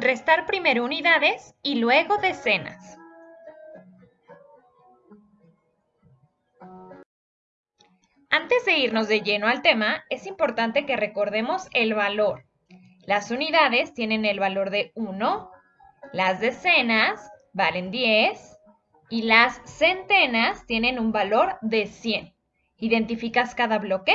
Restar primero unidades y luego decenas. Antes de irnos de lleno al tema, es importante que recordemos el valor. Las unidades tienen el valor de 1, las decenas valen 10 y las centenas tienen un valor de 100. ¿Identificas cada bloque?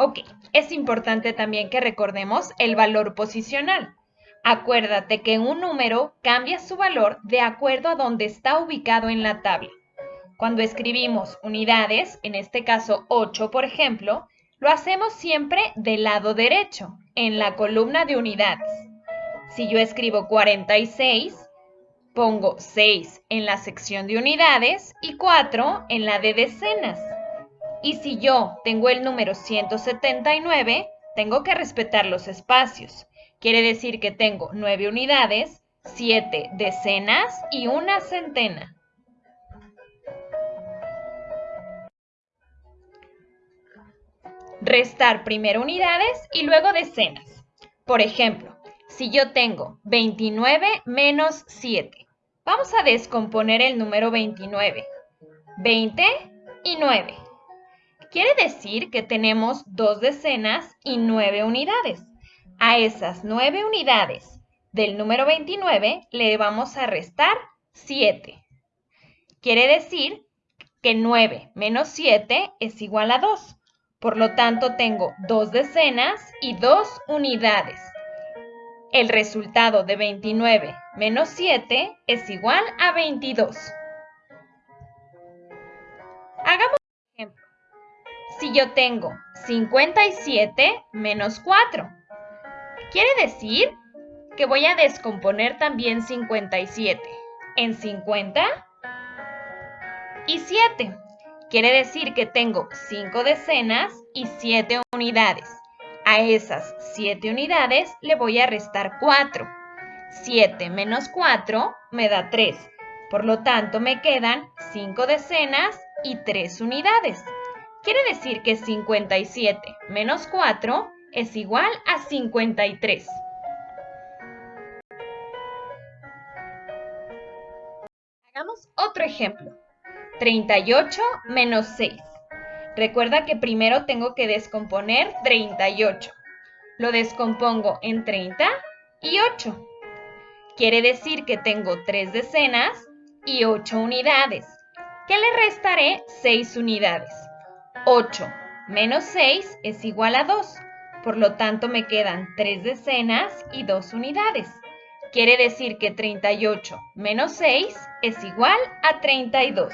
Ok, es importante también que recordemos el valor posicional. Acuérdate que un número cambia su valor de acuerdo a donde está ubicado en la tabla. Cuando escribimos unidades, en este caso 8 por ejemplo, lo hacemos siempre del lado derecho, en la columna de unidades. Si yo escribo 46, pongo 6 en la sección de unidades y 4 en la de decenas. Y si yo tengo el número 179, tengo que respetar los espacios. Quiere decir que tengo 9 unidades, 7 decenas y una centena. Restar primero unidades y luego decenas. Por ejemplo, si yo tengo 29 menos 7, vamos a descomponer el número 29. 20 y 9. Quiere decir que tenemos dos decenas y 9 unidades. A esas 9 unidades del número 29 le vamos a restar 7. Quiere decir que 9 menos 7 es igual a 2. Por lo tanto, tengo dos decenas y dos unidades. El resultado de 29 menos 7 es igual a 22. Hagamos un ejemplo. Si yo tengo 57 menos 4, Quiere decir que voy a descomponer también 57 en 50 y 7. Quiere decir que tengo 5 decenas y 7 unidades. A esas 7 unidades le voy a restar 4. 7 menos 4 me da 3. Por lo tanto, me quedan 5 decenas y 3 unidades. Quiere decir que 57 menos 4 es igual a 53. Hagamos otro ejemplo. 38 menos 6. Recuerda que primero tengo que descomponer 38. Lo descompongo en 30 y 8. Quiere decir que tengo 3 decenas y 8 unidades. ¿Qué le restaré 6 unidades. 8 menos 6 es igual a 2. Por lo tanto, me quedan 3 decenas y 2 unidades. Quiere decir que 38 menos 6 es igual a 32.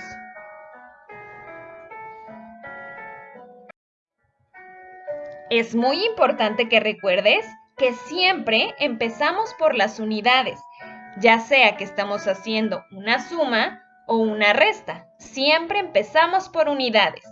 Es muy importante que recuerdes que siempre empezamos por las unidades, ya sea que estamos haciendo una suma o una resta. Siempre empezamos por unidades.